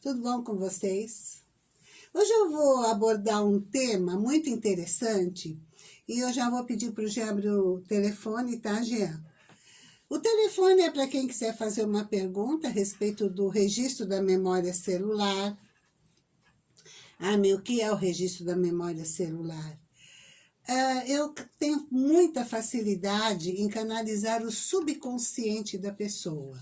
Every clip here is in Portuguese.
Tudo bom com vocês? Hoje eu vou abordar um tema muito interessante e eu já vou pedir para o Jean abrir o telefone, tá, Jean? O telefone é para quem quiser fazer uma pergunta a respeito do registro da memória celular. Ah, meu, o que é o registro da memória celular? Uh, eu tenho muita facilidade em canalizar o subconsciente da pessoa.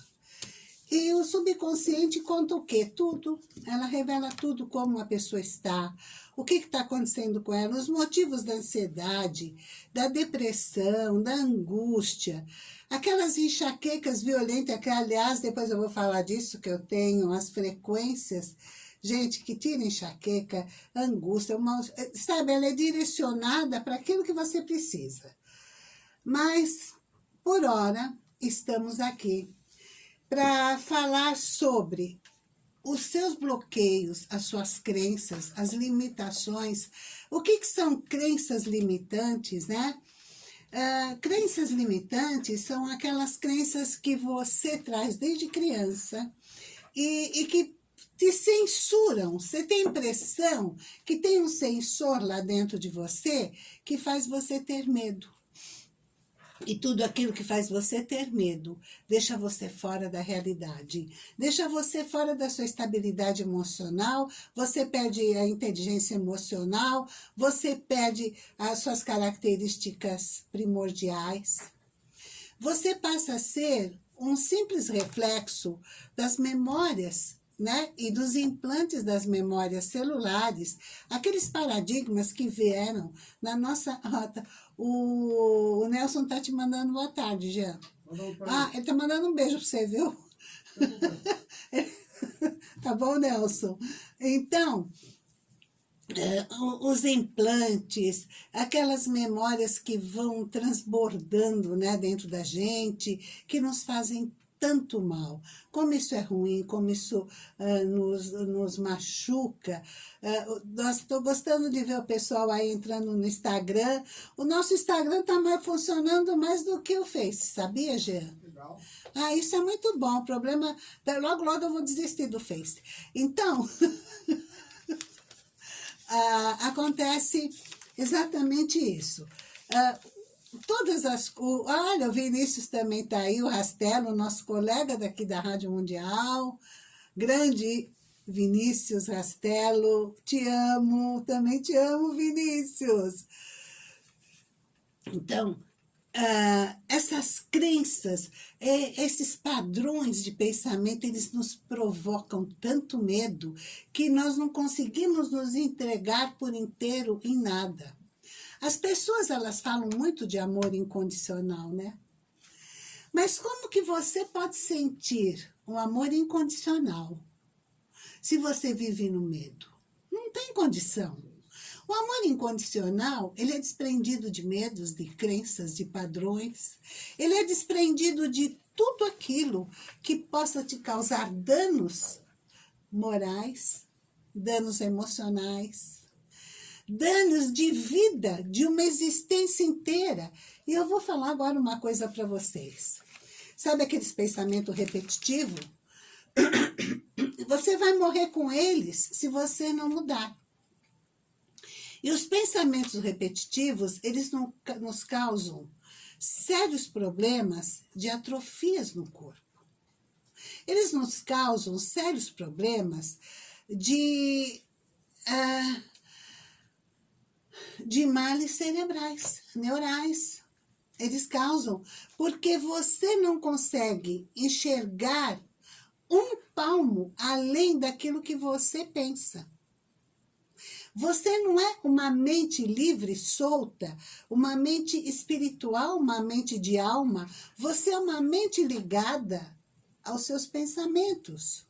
E o subconsciente conta o quê? Tudo. Ela revela tudo, como a pessoa está, o que está acontecendo com ela, os motivos da ansiedade, da depressão, da angústia, aquelas enxaquecas violentas, que aliás, depois eu vou falar disso, que eu tenho, as frequências, gente, que tira enxaqueca, angústia, uma, sabe, ela é direcionada para aquilo que você precisa. Mas, por hora, estamos aqui para falar sobre os seus bloqueios, as suas crenças, as limitações. O que, que são crenças limitantes, né? Uh, crenças limitantes são aquelas crenças que você traz desde criança e, e que te censuram. Você tem a impressão que tem um sensor lá dentro de você que faz você ter medo. E tudo aquilo que faz você ter medo, deixa você fora da realidade. Deixa você fora da sua estabilidade emocional, você perde a inteligência emocional, você perde as suas características primordiais. Você passa a ser um simples reflexo das memórias né? e dos implantes das memórias celulares, aqueles paradigmas que vieram na nossa rota. O, o Nelson está te mandando boa tarde, Jean. Ah, ele está mandando um beijo para você, viu? tá bom, Nelson? Então, é, os implantes, aquelas memórias que vão transbordando né, dentro da gente, que nos fazem tanto mal. Como isso é ruim, como isso uh, nos, nos machuca. Uh, Estou gostando de ver o pessoal aí entrando no Instagram. O nosso Instagram está mais, funcionando mais do que o Face, sabia, Jean? Legal. Ah, isso é muito bom. O problema, logo, logo eu vou desistir do Face. Então, uh, acontece exatamente isso. Uh, todas as... O, olha, o Vinícius também está aí, o Rastelo, nosso colega daqui da Rádio Mundial, grande Vinícius Rastelo, te amo, também te amo, Vinícius. Então, uh, essas crenças, é, esses padrões de pensamento, eles nos provocam tanto medo que nós não conseguimos nos entregar por inteiro em nada. As pessoas, elas falam muito de amor incondicional, né? Mas como que você pode sentir um amor incondicional se você vive no medo? Não tem condição. O amor incondicional, ele é desprendido de medos, de crenças, de padrões. Ele é desprendido de tudo aquilo que possa te causar danos morais, danos emocionais, danos de vida, de uma existência inteira. E eu vou falar agora uma coisa para vocês. Sabe aqueles pensamentos repetitivos? Você vai morrer com eles se você não mudar. E os pensamentos repetitivos, eles nos causam sérios problemas de atrofias no corpo. Eles nos causam sérios problemas de uh, de males cerebrais, neurais. Eles causam, porque você não consegue enxergar um palmo além daquilo que você pensa. Você não é uma mente livre, solta, uma mente espiritual, uma mente de alma. Você é uma mente ligada aos seus pensamentos.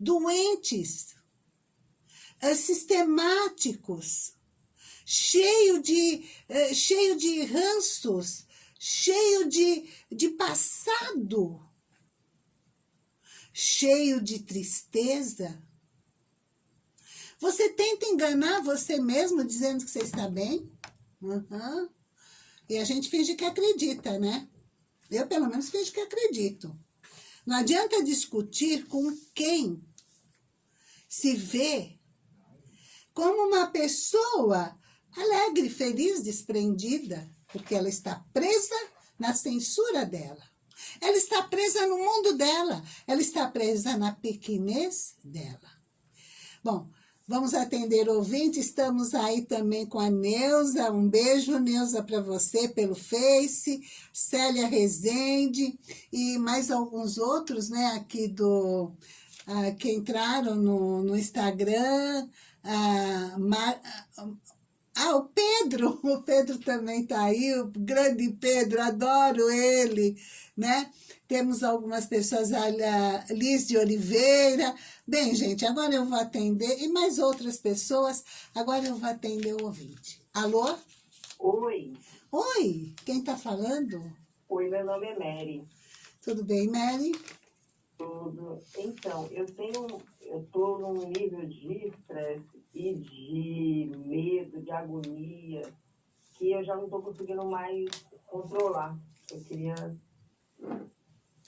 Doentes, eh, sistemáticos, cheio de, eh, cheio de ranços, cheio de, de passado, cheio de tristeza. Você tenta enganar você mesmo dizendo que você está bem? Uhum. E a gente finge que acredita, né? Eu, pelo menos, finge que acredito. Não adianta discutir com quem se vê como uma pessoa alegre, feliz, desprendida, porque ela está presa na censura dela. Ela está presa no mundo dela, ela está presa na pequenez dela. Bom, vamos atender ouvinte, estamos aí também com a Neuza, um beijo, Neuza, para você pelo Face, Célia Rezende e mais alguns outros, né, aqui do, uh, que entraram no, no Instagram, uh, Mar, uh, ah, o Pedro, o Pedro também está aí, o grande Pedro, adoro ele, né? Temos algumas pessoas, a Liz de Oliveira. Bem, gente, agora eu vou atender, e mais outras pessoas, agora eu vou atender o ouvinte. Alô? Oi. Oi, quem está falando? Oi, meu nome é Mary. Tudo bem, Mary? Tudo. Então, eu tenho, eu estou num nível de estresse e de agonia, que eu já não estou conseguindo mais controlar. Eu queria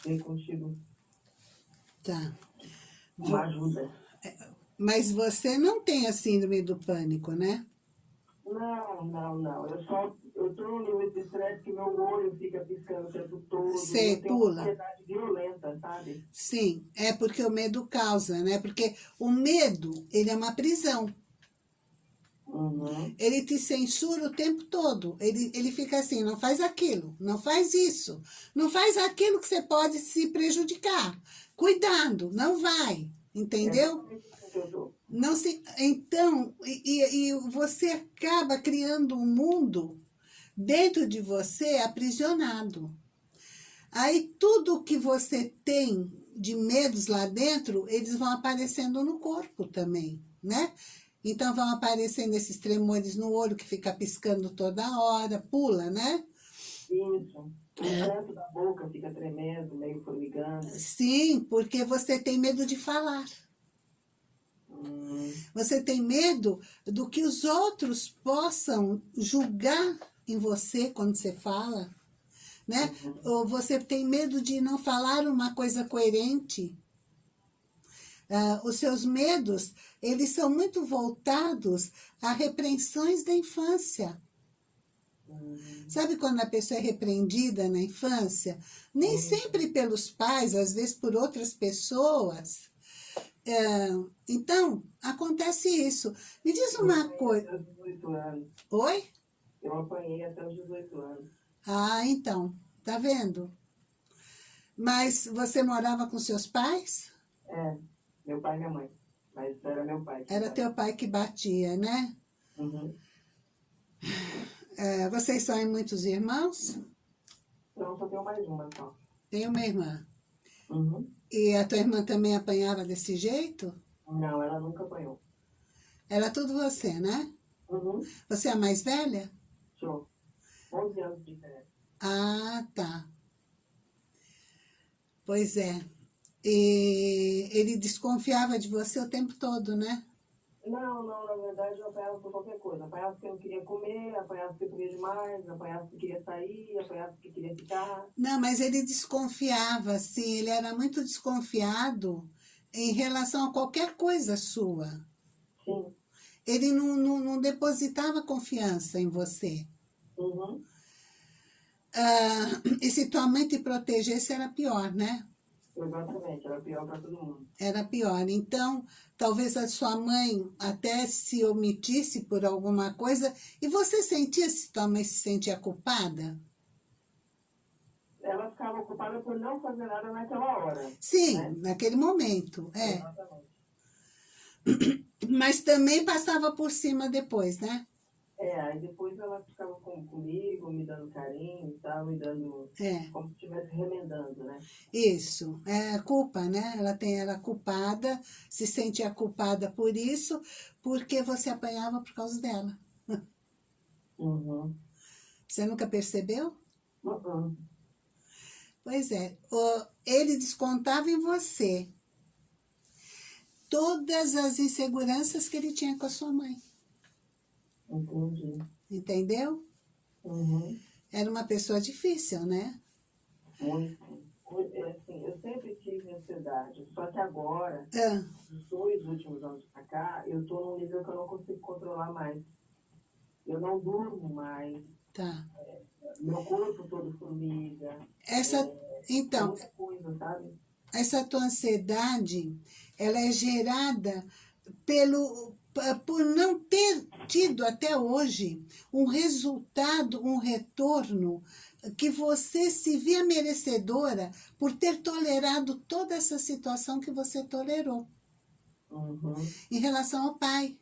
ver contigo. Tá. Uma ajuda. É, mas você não tem a síndrome do pânico, né? Não, não, não. Eu só eu tô num nível de estresse que meu olho fica piscando o tempo todo. Você pula. Ansiedade violenta, sabe? Sim, é porque o medo causa, né? Porque o medo, ele é uma prisão. Uhum. Ele te censura o tempo todo. Ele, ele fica assim, não faz aquilo, não faz isso. Não faz aquilo que você pode se prejudicar. Cuidado, não vai. Entendeu? É não se, então, e, e você acaba criando um mundo dentro de você aprisionado. Aí tudo que você tem de medos lá dentro, eles vão aparecendo no corpo também, né? Então vão aparecendo esses tremores no olho que fica piscando toda hora, pula, né? Isso. O é. canto da boca fica tremendo, meio formigando. Sim, porque você tem medo de falar. Hum. Você tem medo do que os outros possam julgar em você quando você fala, né? Uhum. Ou você tem medo de não falar uma coisa coerente. Uh, os seus medos, eles são muito voltados a repreensões da infância. Uhum. Sabe quando a pessoa é repreendida na infância? Nem sempre pelos pais, às vezes por outras pessoas. Uh, então, acontece isso. Me diz uma coisa... Oi? Eu apanhei até os 18 anos. Ah, então. Tá vendo? Mas você morava com seus pais? É, meu pai e minha mãe. Mas era meu pai. Era teu pai que batia, né? Uhum. É, vocês são em muitos irmãos? Não, só tenho mais uma só. Tem uma irmã. Uhum. E a tua irmã também apanhava desse jeito? Não, ela nunca apanhou. Era tudo você, né? Uhum. Você é a mais velha? Sou. 11 anos de diferença. Ah, tá. Pois é. E ele desconfiava de você o tempo todo, né? Não, não, na verdade eu apanhava por qualquer coisa. Apanhava porque eu não queria comer, apanhava porque eu comia demais, apanhava porque queria sair, apanhava porque queria ficar. Não, mas ele desconfiava, sim, ele era muito desconfiado em relação a qualquer coisa sua. Sim. Ele não, não, não depositava confiança em você. Uhum. Ah, e se tua mãe te protegesse, era pior, né? Exatamente, era pior para todo mundo. Era pior. Então, talvez a sua mãe até se omitisse por alguma coisa. E você sentia se tua mãe se sentia culpada? Ela ficava ocupada por não fazer nada naquela hora. Sim, né? naquele momento, é. Exatamente. Mas também passava por cima depois, né? É, aí depois ela ficava com, comigo, me dando carinho e tal, me dando... É. Como se estivesse remendando, né? Isso, é culpa, né? Ela tem ela culpada, se sentia culpada por isso, porque você apanhava por causa dela. Uhum. Você nunca percebeu? Uhum. Pois é, ele descontava em você todas as inseguranças que ele tinha com a sua mãe. Entendi. Entendeu? Uhum. Era uma pessoa difícil, né? Muito. é, assim, eu sempre tive ansiedade, só que agora, Ah, nos dois últimos anos pra cá, eu tô num nível que eu não consigo controlar mais. Eu não durmo mais, tá. meu corpo todo formiga, Essa, então, muita coisa, sabe? essa tua ansiedade, ela é gerada pelo por não ter tido até hoje um resultado, um retorno que você se via merecedora por ter tolerado toda essa situação que você tolerou Uhum, em relação ao pai.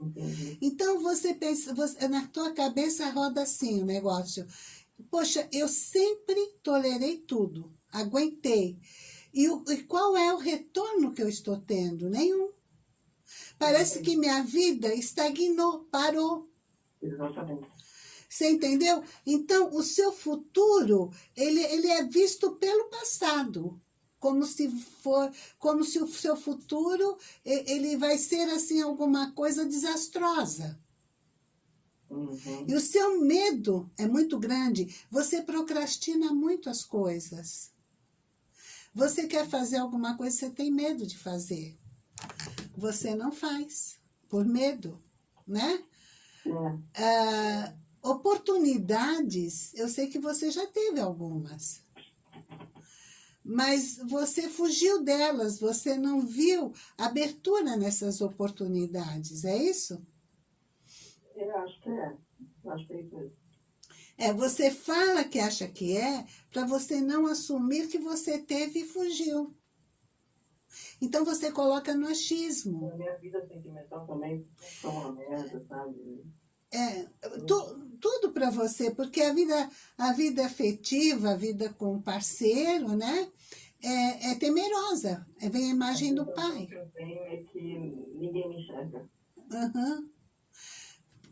entendi. Então você pensa, você- na tua cabeça roda assim o negócio. Poxa, eu sempre tolerei tudo, aguentei. E, e qual é o retorno que eu estou tendo? Nenhum. Parece que minha vida estagnou, parou. Exatamente. Você entendeu? Então, o seu futuro, ele, ele é visto pelo passado. Como se for, como se o seu futuro, ele vai ser assim alguma coisa desastrosa. Uhum, E o seu medo é muito grande. Você procrastina muito as coisas. Você quer fazer alguma coisa, você tem medo de fazer. Você não faz, por medo, né? é, Ah, oportunidades, eu sei que você já teve algumas. Mas você fugiu delas, você não viu abertura nessas oportunidades, é isso? eu acho que é. Eu acho que é isso. É, você fala que acha que é, para você não assumir que você teve e fugiu. Então você coloca no achismo. A minha vida sentimental também foi uma merda, sabe? É, tu- tudo para você, porque a vida, a vida afetiva, a vida com parceiro, né? É, é temerosa. É, vem a imagem do pai. Que eu tenho é que ninguém me enxerga.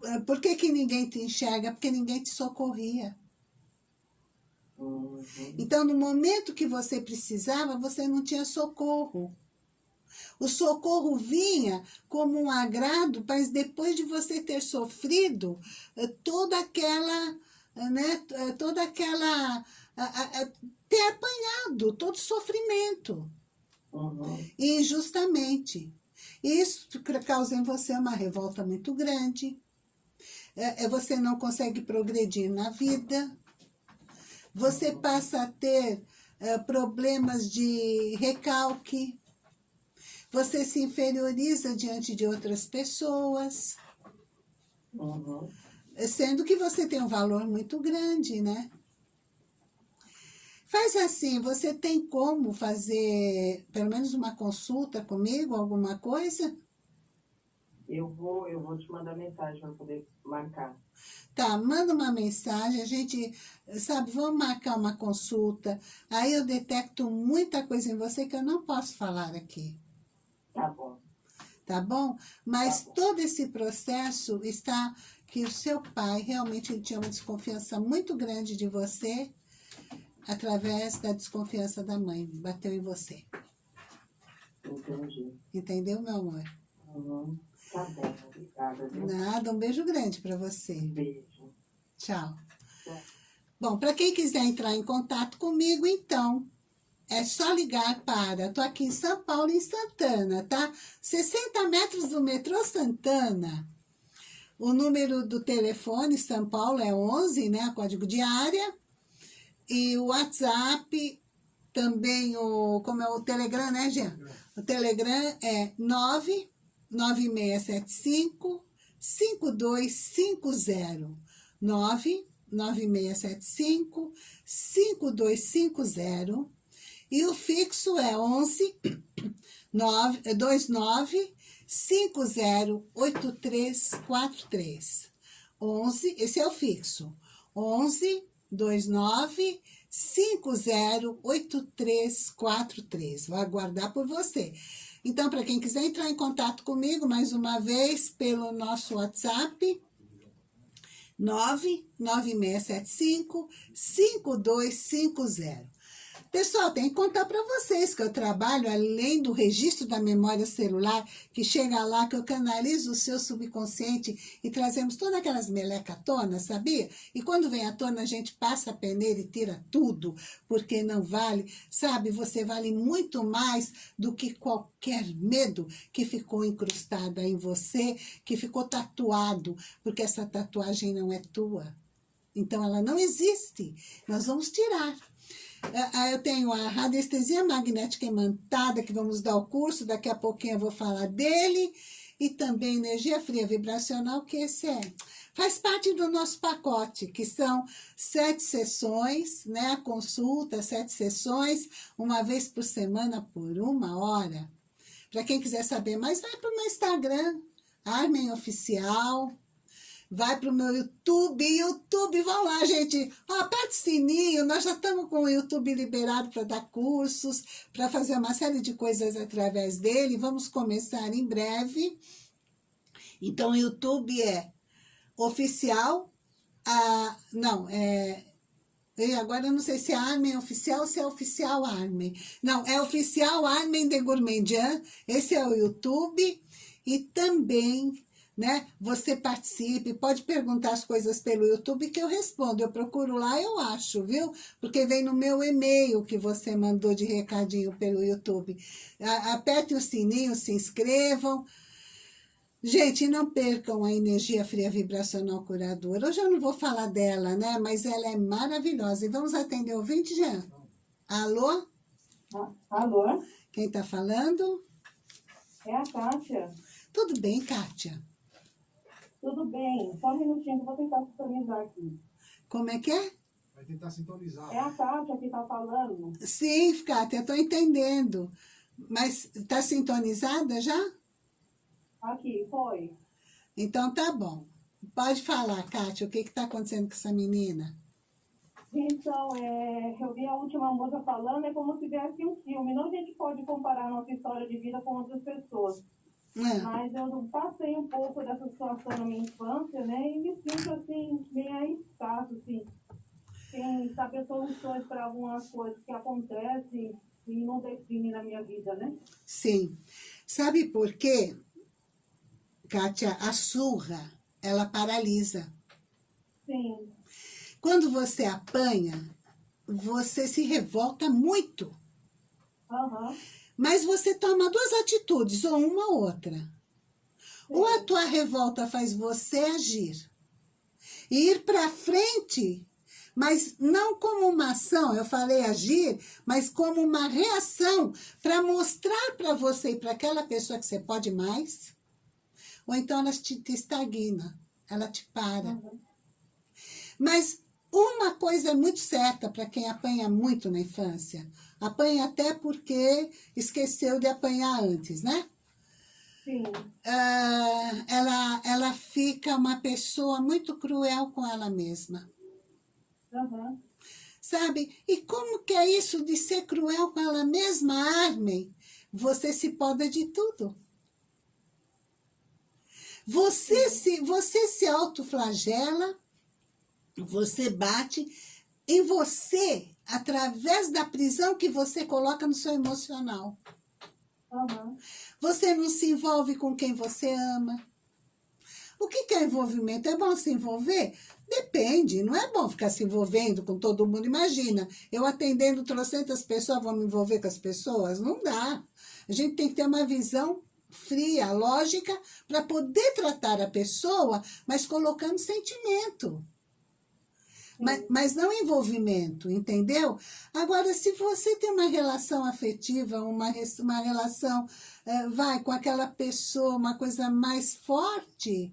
É, Por que, que ninguém te enxerga? Porque ninguém te socorria. Uhum. Então, no momento que você precisava, você não tinha socorro. O socorro vinha como um agrado, mas depois de você ter sofrido eh, toda aquela, eh, né, eh, toda aquela, a- a- a- ter apanhado todo o sofrimento, Uhum. injustamente. Isso causa em você uma revolta muito grande, É- é você não consegue progredir na vida, você passa a ter eh, problemas de recalque, você se inferioriza diante de outras pessoas, Uhum. sendo que você tem um valor muito grande, né? Faz assim, você tem como fazer pelo menos uma consulta comigo, alguma coisa? Eu vou, eu vou te mandar mensagem para poder marcar. Tá, manda uma mensagem, a gente, sabe, vamos marcar uma consulta. Aí eu detecto muita coisa em você que eu não posso falar aqui. Tá bom. tá bom? Mas Tá bom. todo esse processo está que o seu pai realmente ele tinha uma desconfiança muito grande de você através da desconfiança da mãe, bateu em você. Entendi. Entendeu, meu amor? Uhum. Tá bom, obrigada. Viu? Nada, um beijo grande para você. beijo. Tchau. Tchau. Bom, para quem quiser entrar em contato comigo, então, é só ligar para... Tô aqui em São Paulo, em Santana, tá? 60 metros do metrô Santana. O número do telefone São Paulo é 11, né? Código de área. E o WhatsApp, também o... Como é o Telegram, né, Jean? O Telegram é 99675 5250. 99675 5250. E o fixo é 11 9, 29 508343. 11, esse é o fixo. 11 29 508343. Vou aguardar por você. Então, para quem quiser entrar em contato comigo, mais uma vez, pelo nosso WhatsApp, 99675 5250. Pessoal, tem que contar para vocês que eu trabalho além do registro da memória celular, que chega lá, que eu canalizo o seu subconsciente e trazemos todas aquelas meleca à tona, sabia? E quando vem à tona, a gente passa a peneira e tira tudo, porque não vale, sabe? Você vale muito mais do que qualquer medo que ficou incrustado em você, que ficou tatuado, porque essa tatuagem não é tua. Então, ela não existe. Nós vamos tirar. É, eu tenho a radiestesia magnética imantada, que vamos dar o curso, daqui a pouquinho eu vou falar dele, e também energia fria vibracional, que esse é, faz parte do nosso pacote, que são sete sessões, né, a consulta, sete sessões, uma vez por semana, por uma hora. Para quem quiser saber mais, vai para o meu Instagram, Armen Oficial, vai para o meu YouTube, YouTube, vão lá, gente, aperta o sininho, nós já estamos com o YouTube liberado para dar cursos, para fazer uma série de coisas através dele, vamos começar em breve. Então, o YouTube é oficial, a, não, é, e agora eu não sei se é Armen oficial ou se é oficial Armen. Não, é oficial Armen de Gourmandian, esse é o YouTube, e também né? Você participe, pode perguntar as coisas pelo YouTube que eu respondo. Eu procuro lá, eu acho, viu? Porque vem no meu e-mail que você mandou de recadinho pelo YouTube. Aperte o sininho, se inscrevam. Gente, não percam a energia fria vibracional curadora. Hoje eu não vou falar dela, né? Mas ela é maravilhosa. E vamos atender o ouvinte, Jean? Alô? Alô? Quem tá falando? É a Kátia. Tudo bem, Kátia? Tudo bem, só um minutinho, vou tentar sintonizar aqui. Como é que é? Vai tentar sintonizar. É a Kátia que está falando. Sim, Kátia, estou entendendo. Mas está sintonizada já? Aqui, foi. Então tá bom. Pode falar, Kátia, o que está acontecendo com essa menina? Então, é, eu vi a última moça falando, é como se viesse um filme. Não a gente pode comparar nossa história de vida com outras pessoas. É. Mas eu passei um pouco dessa situação na minha infância, né? E me sinto, assim, meio arriscado, assim. Sem saber soluções para algumas coisas que acontecem e não definem na minha vida, né? Sim. Sabe por quê, Kátia? A surra, ela paralisa. Sim. Quando você apanha, você se revolta muito. Aham. Uhum. Mas você toma duas atitudes, ou uma ou outra. Ou a tua revolta faz você agir. E ir para frente, mas não como uma ação, eu falei agir, mas como uma reação para mostrar para você e para aquela pessoa que você pode mais. Ou então ela te, te estagna, ela te para. Uhum. Mas uma coisa é muito certa para quem apanha muito na infância. Apanha até porque esqueceu de apanhar antes, né? Sim. Uh, ela, ela fica uma pessoa muito cruel com ela mesma. Uhum. Sabe? E como que é isso de ser cruel com ela mesma, Armin? Você se poda de tudo. Você se, você se autoflagela você bate em você através da prisão que você coloca no seu emocional. Uhum. Você não se envolve com quem você ama. O que, que é envolvimento? É bom se envolver? Depende, não é bom ficar se envolvendo com todo mundo. Imagina, eu atendendo trocentas pessoas, vou me envolver com as pessoas? Não dá. A gente tem que ter uma visão fria, lógica, para poder tratar a pessoa, mas colocando sentimento. Mas, mas não envolvimento, entendeu? Agora, se você tem uma relação afetiva, uma, uma relação, é, vai, com aquela pessoa, uma coisa mais forte,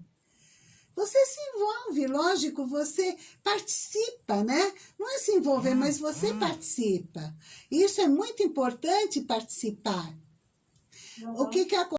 você se envolve, lógico, você participa, né? Não é se envolver, hum, mas você hum. participa. Isso é muito importante, participar. Uhum. O que que acontece?